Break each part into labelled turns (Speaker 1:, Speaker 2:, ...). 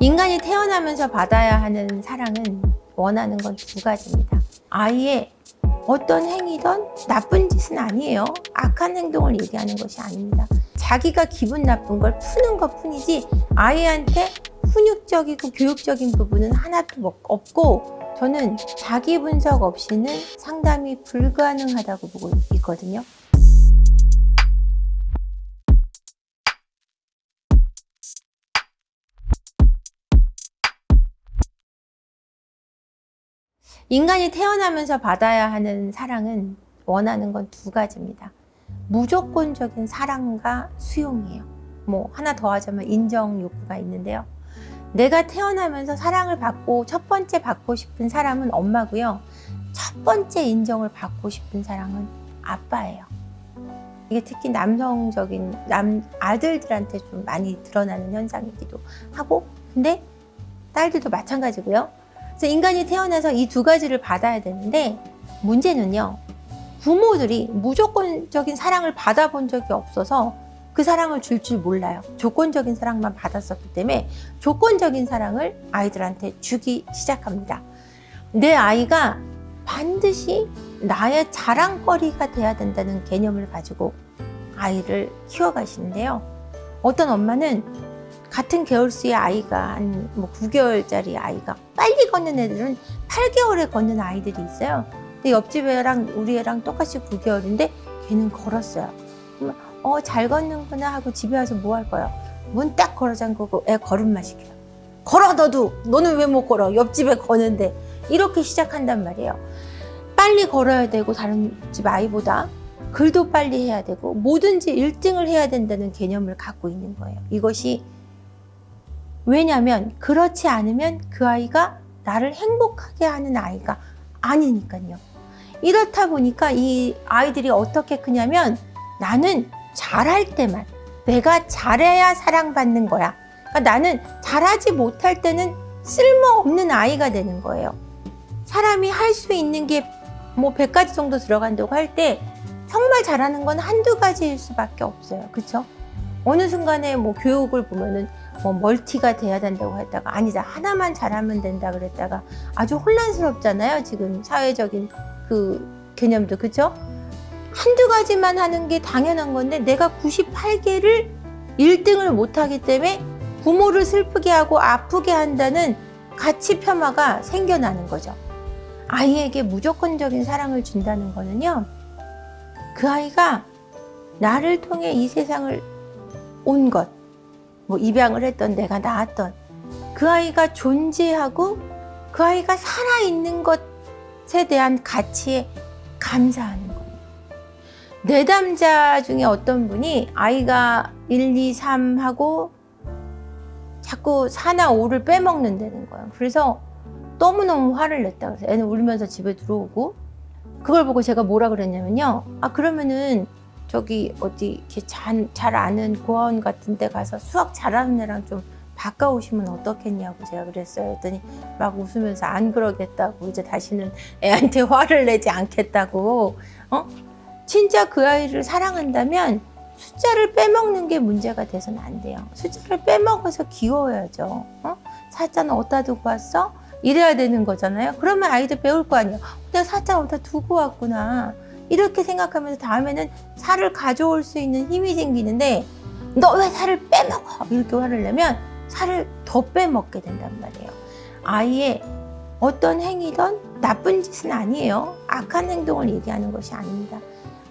Speaker 1: 인간이 태어나면서 받아야 하는 사랑은 원하는 건 두 가지입니다. 아이의 어떤 행위든 나쁜 짓은 아니에요. 악한 행동을 얘기하는 것이 아닙니다. 자기가 기분 나쁜 걸 푸는 것 뿐이지 아이한테 훈육적이고 교육적인 부분은 하나도 뭐 없고 저는 자기 분석 없이는 상담이 불가능하다고 보고 있거든요. 인간이 태어나면서 받아야 하는 사랑은 원하는 건 두 가지입니다. 무조건적인 사랑과 수용이에요. 뭐 하나 더 하자면 인정 욕구가 있는데요. 내가 태어나면서 사랑을 받고 첫 번째 받고 싶은 사람은 엄마고요. 첫 번째 인정을 받고 싶은 사랑은 아빠예요. 이게 특히 남성적인 남 아들들한테 좀 많이 드러나는 현상이기도 하고 근데 딸들도 마찬가지고요. 그래서 인간이 태어나서 이 두 가지를 받아야 되는데 문제는요. 부모들이 무조건적인 사랑을 받아본 적이 없어서 그 사랑을 줄 줄 몰라요. 조건적인 사랑만 받았었기 때문에 조건적인 사랑을 아이들한테 주기 시작합니다. 내 아이가 반드시 나의 자랑거리가 돼야 된다는 개념을 가지고 아이를 키워가시는데요. 어떤 엄마는 같은 개월수의 아이가 한 뭐 9개월짜리 아이가 빨리 걷는 애들은 8개월에 걷는 아이들이 있어요. 근데 옆집 애랑 우리 애랑 똑같이 9개월인데 걔는 걸었어요. 어, 잘 걷는구나 하고 집에 와서 뭐 할 거야? 문 딱 걸어 잠그고 애 걸음마 시켜요. 걸어 너도! 너는 왜 못 걸어? 옆집에 거는데. 이렇게 시작한단 말이에요. 빨리 걸어야 되고 다른 집 아이보다 글도 빨리 해야 되고 뭐든지 1등을 해야 된다는 개념을 갖고 있는 거예요. 이것이 왜냐하면 그렇지 않으면 그 아이가 나를 행복하게 하는 아이가 아니니까요. 이렇다 보니까 이 아이들이 어떻게 크냐면 나는 잘할 때만 내가 잘해야 사랑받는 거야. 그러니까 나는 잘하지 못할 때는 쓸모없는 아이가 되는 거예요. 사람이 할 수 있는 게 뭐 100가지 정도 들어간다고 할 때 정말 잘하는 건 한두 가지일 수밖에 없어요. 그렇죠? 어느 순간에 뭐 교육을 보면은 뭐 멀티가 돼야 된다고 했다가 아니다 하나만 잘하면 된다 그랬다가 아주 혼란스럽잖아요. 지금 사회적인 그 개념도 그렇죠? 한두 가지만 하는 게 당연한 건데 내가 98개를 1등을 못하기 때문에 부모를 슬프게 하고 아프게 한다는 가치 폄하가 생겨나는 거죠. 아이에게 무조건적인 사랑을 준다는 거는요. 그 아이가 나를 통해 이 세상을 온 것, 뭐 입양을 했던 내가 낳았던 그 아이가 존재하고 그 아이가 살아있는 것에 대한 가치에 감사하는 겁니다. 내담자 중에 어떤 분이 아이가 1, 2, 3 하고 자꾸 4나 5를 빼먹는다는 거예요. 그래서 너무너무 화를 냈다 그래서 애는 울면서 집에 들어오고 그걸 보고 제가 뭐라 그랬냐면요. 아 그러면은 저기 어디 이렇게 잘, 잘 아는 고아원 같은 데 가서 수학 잘하는 애랑 좀 바꿔오시면 어떻겠냐고 제가 그랬어요. 그랬더니 막 웃으면서 안 그러겠다고 이제 다시는 애한테 화를 내지 않겠다고 어? 진짜 그 아이를 사랑한다면 숫자를 빼먹는 게 문제가 돼서는 안 돼요. 숫자를 빼먹어서 귀여워야죠. 어? 사자는 어디다 두고 왔어? 이래야 되는 거잖아요. 그러면 아이도 배울 거 아니에요. 내가 사자 어디다 두고 왔구나. 이렇게 생각하면서 다음에는 살을 가져올 수 있는 힘이 생기는데 너 왜 살을 빼먹어? 이렇게 화를 내면 살을 더 빼먹게 된단 말이에요. 아이의 어떤 행위든 나쁜 짓은 아니에요. 악한 행동을 얘기하는 것이 아닙니다.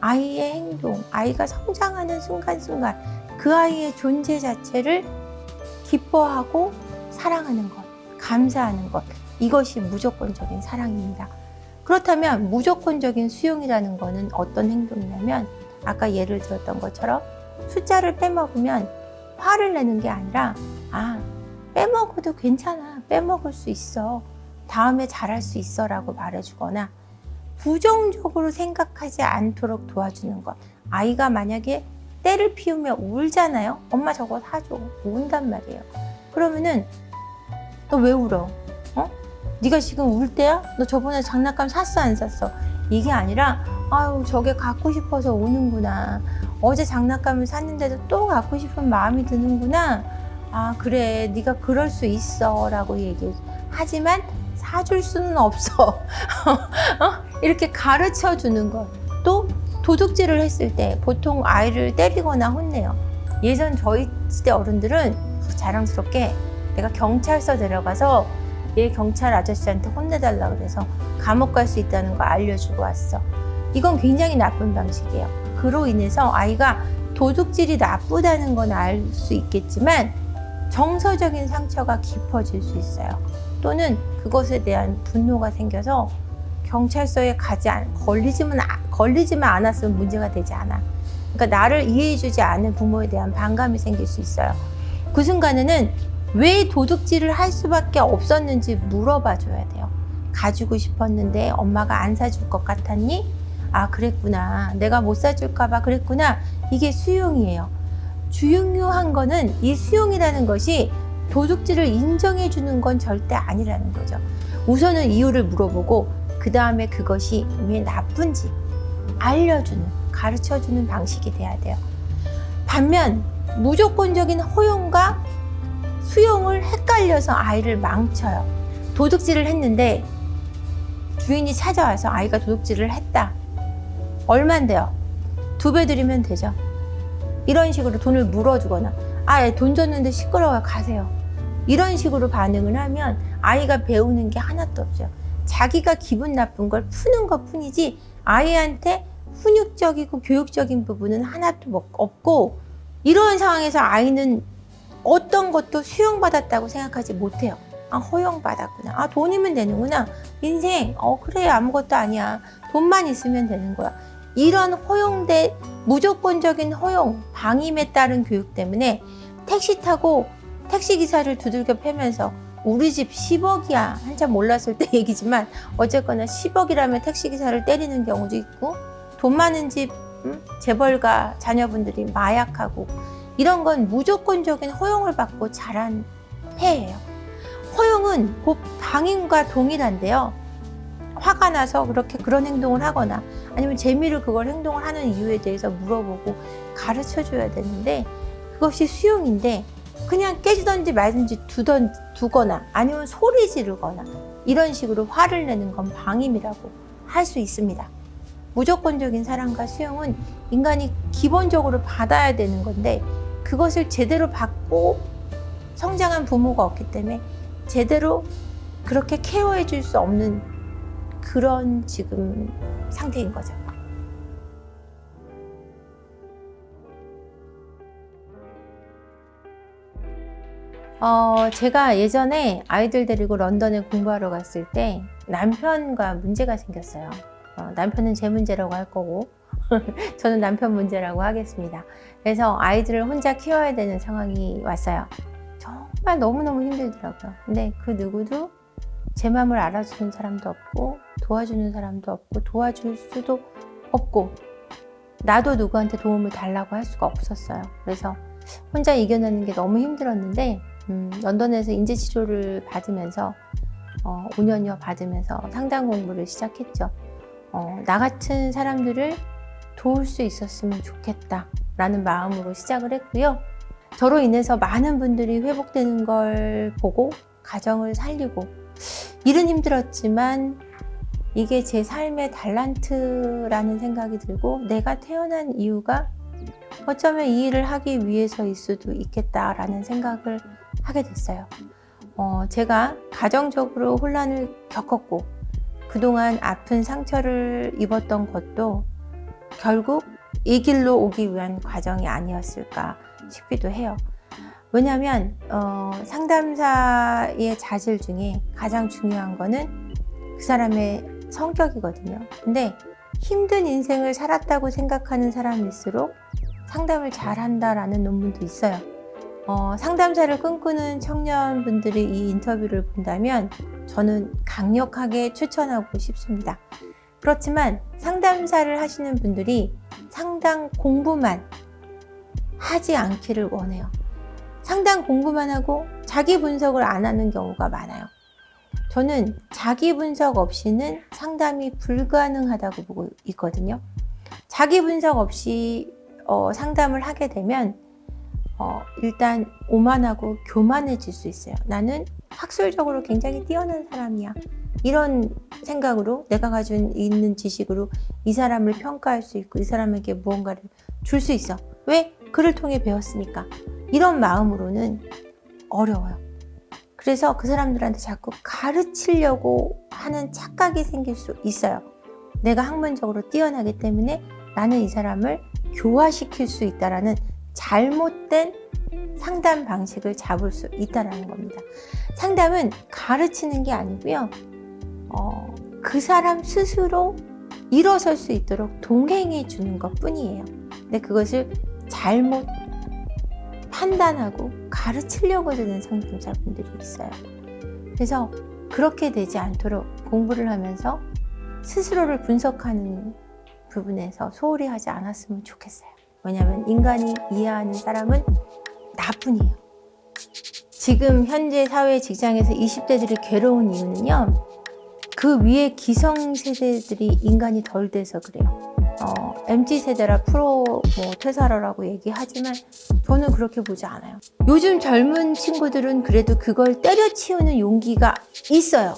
Speaker 1: 아이의 행동, 아이가 성장하는 순간순간 그 아이의 존재 자체를 기뻐하고 사랑하는 것, 감사하는 것 이것이 무조건적인 사랑입니다. 그렇다면 무조건적인 수용이라는 것은 어떤 행동이냐면 아까 예를 들었던 것처럼 숫자를 빼먹으면 화를 내는 게 아니라 아 빼먹어도 괜찮아 빼먹을 수 있어 다음에 잘할 수 있어 라고 말해주거나 부정적으로 생각하지 않도록 도와주는 것. 아이가 만약에 때를 피우며 울잖아요. 엄마 저거 사줘. 운단 말이에요. 그러면은 너 왜 울어? 어? 네가 지금 울 때야? 너 저번에 장난감 샀어 안 샀어? 이게 아니라 아유 저게 갖고 싶어서 우는구나. 어제 장난감을 샀는데도 또 갖고 싶은 마음이 드는구나. 아 그래 네가 그럴 수 있어 라고 얘기해 하지만 사줄 수는 없어 어? 이렇게 가르쳐 주는 것또 도둑질을 했을 때 보통 아이를 때리거나 혼내요 예전 저희 시대 어른들은 자랑스럽게 내가 경찰서 데려가서 얘 경찰 아저씨한테 혼내달라 그래서 감옥 갈 수 있다는 거 알려주고 왔어 이건 굉장히 나쁜 방식이에요 그로 인해서 아이가 도둑질이 나쁘다는 건 알 수 있겠지만 정서적인 상처가 깊어질 수 있어요. 또는 그것에 대한 분노가 생겨서 경찰서에 가지 않, 걸리지만, 아- 걸리지만 않았으면 문제가 되지 않아. 그러니까 나를 이해해주지 않은 부모에 대한 반감이 생길 수 있어요. 그 순간에는 왜 도둑질을 할 수밖에 없었는지 물어봐 줘야 돼요. 가지고 싶었는데 엄마가 안 사줄 것 같았니? 아, 그랬구나. 내가 못 사줄까 봐 그랬구나. 이게 수용이에요. 중요한 거는 이 수용이라는 것이 도둑질을 인정해 주는 건 절대 아니라는 거죠. 우선은 이유를 물어보고 그 다음에 그것이 왜 나쁜지 알려주는, 가르쳐 주는 방식이 돼야 돼요. 반면 무조건적인 허용과 수용을 헷갈려서 아이를 망쳐요. 도둑질을 했는데 주인이 찾아와서 아이가 도둑질을 했다. 얼만데요? 두 배 드리면 되죠. 이런 식으로 돈을 물어주거나 아, 돈 줬는데 시끄러워요. 가세요. 이런 식으로 반응을 하면 아이가 배우는 게 하나도 없어요. 자기가 기분 나쁜 걸 푸는 것 뿐이지 아이한테 훈육적이고 교육적인 부분은 하나도 뭐 없고 이런 상황에서 아이는 어떤 것도 수용받았다고 생각하지 못해요. 아, 허용받았구나. 아, 돈이면 되는구나. 인생, 어, 그래, 아무것도 아니야. 돈만 있으면 되는 거야. 이런 허용대, 무조건적인 허용, 방임에 따른 교육 때문에 택시 타고 택시기사를 두들겨 패면서 우리 집 10억이야. 한참 몰랐을 때 얘기지만 어쨌거나 10억이라면 택시기사를 때리는 경우도 있고 돈 많은 집 음? 재벌가 자녀분들이 마약하고 이런 건 무조건적인 허용을 받고 자란 폐예요. 허용은 곧 방임과 동일한데요. 화가 나서 그렇게 그런 행동을 하거나 아니면 재미로 그걸 행동을 하는 이유에 대해서 물어보고 가르쳐 줘야 되는데 그것이 수용인데 그냥 깨지던지 말든지 두던, 두거나 아니면 소리 지르거나 이런 식으로 화를 내는 건 방임이라고 할 수 있습니다. 무조건적인 사랑과 수용은 인간이 기본적으로 받아야 되는 건데 그것을 제대로 받고 성장한 부모가 없기 때문에 제대로 그렇게 케어해 줄 수 없는 그런 지금 상태인 거죠. 어, 제가 예전에 아이들 데리고 런던에 공부하러 갔을 때 남편과 문제가 생겼어요. 어, 남편은 제 문제라고 할 거고 저는 남편 문제라고 하겠습니다. 그래서 아이들을 혼자 키워야 되는 상황이 왔어요. 정말 너무너무 힘들더라고요. 근데 그 누구도 제 마음을 알아주는 사람도 없고 도와주는 사람도 없고 도와줄 수도 없고 나도 누구한테 도움을 달라고 할 수가 없었어요. 그래서 혼자 이겨내는 게 너무 힘들었는데 음, 런던에서 인지치료를 받으면서 어, 5년여 받으면서 상담 공부를 시작했죠. 어, 나 같은 사람들을 도울 수 있었으면 좋겠다 라는 마음으로 시작을 했고요. 저로 인해서 많은 분들이 회복되는 걸 보고 가정을 살리고 일은 힘들었지만 이게 제 삶의 달란트라는 생각이 들고 내가 태어난 이유가 어쩌면 이 일을 하기 위해서일 수도 있겠다라는 생각을 하게 됐어요. 어, 제가 가정적으로 혼란을 겪었고 그동안 아픈 상처를 입었던 것도 결국 이 길로 오기 위한 과정이 아니었을까 싶기도 해요. 왜냐하면 어, 상담사의 자질 중에 가장 중요한 거는 그 사람의 성격이거든요. 근데 힘든 인생을 살았다고 생각하는 사람일수록 상담을 잘한다라는 논문도 있어요. 어, 상담사를 꿈꾸는 청년분들이 이 인터뷰를 본다면 저는 강력하게 추천하고 싶습니다. 그렇지만 상담사를 하시는 분들이 상담 공부만 하지 않기를 원해요. 상담 공부만 하고 자기 분석을 안 하는 경우가 많아요. 저는 자기 분석 없이는 상담이 불가능하다고 보고 있거든요. 자기 분석 없이 어, 상담을 하게 되면 어, 일단 오만하고 교만해질 수 있어요. 나는 학술적으로 굉장히 뛰어난 사람이야. 이런 생각으로 내가 가지고 있는 지식으로 이 사람을 평가할 수 있고 이 사람에게 무언가를 줄 수 있어. 왜? 그를 통해 배웠으니까. 이런 마음으로는 어려워요. 그래서 그 사람들한테 자꾸 가르치려고 하는 착각이 생길 수 있어요. 내가 학문적으로 뛰어나기 때문에 나는 이 사람을 교화시킬 수 있다라는 잘못된 상담 방식을 잡을 수 있다라는 겁니다. 상담은 가르치는 게 아니고요. 어, 그 사람 스스로 일어설 수 있도록 동행해 주는 것 뿐이에요. 근데 그것을 잘못 판단하고 가르치려고 드는 상담사분들이 있어요. 그래서 그렇게 되지 않도록 공부를 하면서 스스로를 분석하는 부분에서 소홀히 하지 않았으면 좋겠어요. 왜냐하면 인간이 이해하는 사람은 나뿐이에요. 지금 현재 사회 직장에서 20대들이 괴로운 이유는요. 그 위에 기성 세대들이 인간이 덜 돼서 그래요. 어, MZ세대라 프로 뭐 퇴사라라고 얘기하지만 저는 그렇게 보지 않아요. 요즘 젊은 친구들은 그래도 그걸 때려치우는 용기가 있어요.